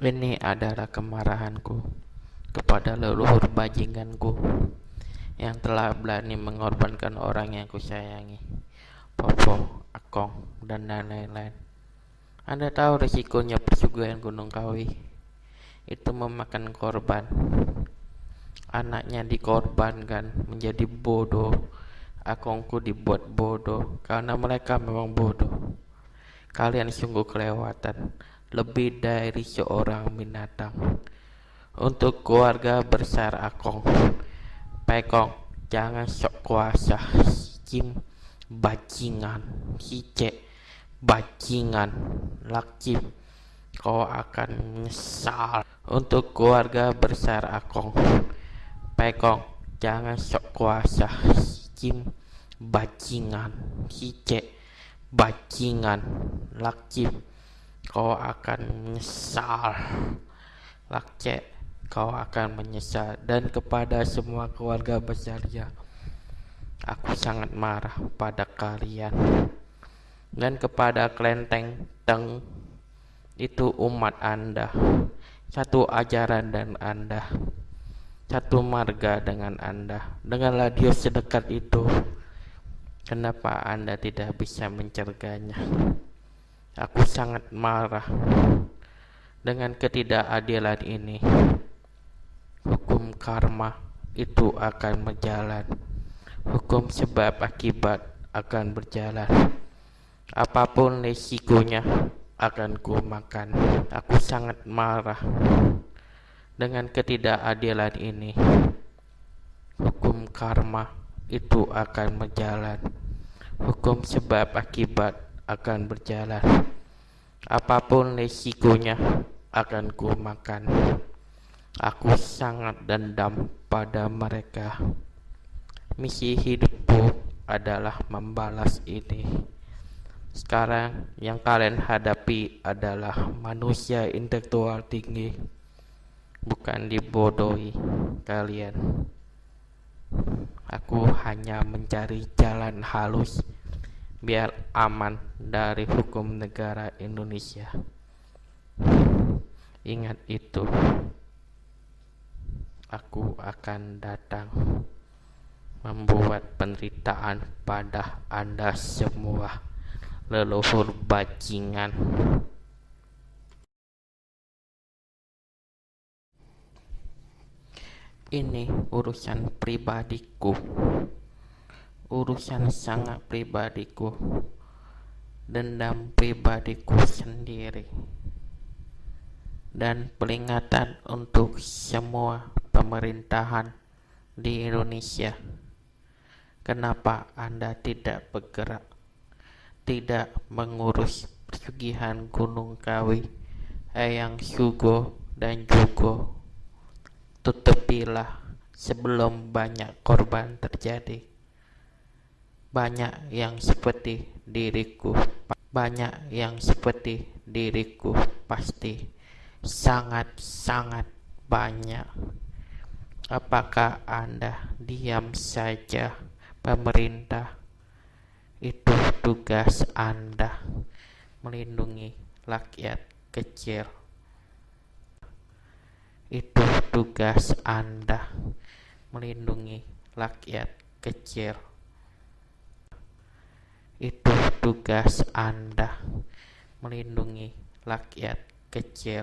Ini adalah kemarahanku kepada leluhur bajinganku yang telah berani mengorbankan orang yang kusayangi, Popo, Akong, dan lain-lain. Anda tahu resikonya persugihan Gunung Kawi itu memakan korban. Anaknya dikorbankan menjadi bodoh. Akongku dibuat bodoh karena mereka memang bodoh. Kalian sungguh kelewatan lebih dari seorang binatang. Untuk keluarga besar Akong, Pekong, jangan sok kuasa, Kim, bajingan, Hice, bajingan, Lakcim, kau akan menyesal. Untuk keluarga besar Akong, Pekong, jangan sok kuasa, Kim, bajingan, Hice, bajingan, Lakcim, kau akan menyesal. Lakce kau akan menyesal. Dan kepada semua keluarga besarnya aku sangat marah pada kalian. Dan kepada kelenteng teng itu umat anda. Satu ajaran dan anda. Satu marga dengan anda. Dengan radio sedekat itu. Kenapa anda tidak bisa mencerganya Aku sangat marah dengan ketidakadilan ini. Hukum karma itu akan berjalan. Hukum sebab akibat akan berjalan. Apa pun resikonya akan ku makan. Aku sangat marah dengan ketidakadilan ini. Hukum karma itu akan berjalan. Hukum sebab akibat akan berjalan. Apa pun resikonya akan ku makan. Aku sangat dendam pada mereka. Misi hidupku adalah membalas ini. Sekarang yang kalian hadapi adalah manusia intelektual tinggi, bukan dibodohi kalian. Aku hanya mencari jalan halus biar aman dari hukum negara Indonesia. Ingat itu. Aku akan datang membuat penderitaan pada Anda semua leluhur bajingan. Ini urusan pribadiku urusan sangat pribadiku dendam pribadiku sendiri dan peringatan untuk semua pemerintahan di Indonesia. Kenapa Anda tidak bergerak tidak mengurus pesugihan Gunung Kawi Eyang Sugo dan Jugo? Tutupilah sebelum banyak korban terjadi banyak yang seperti diriku, banyak yang seperti diriku pasti sangat-sangat banyak. Apakah Anda diam saja, pemerintah? Itu tugas Anda melindungi rakyat kecil. Itu tugas Anda melindungi rakyat kecil. Itu tugas Anda melindungi rakyat kecil.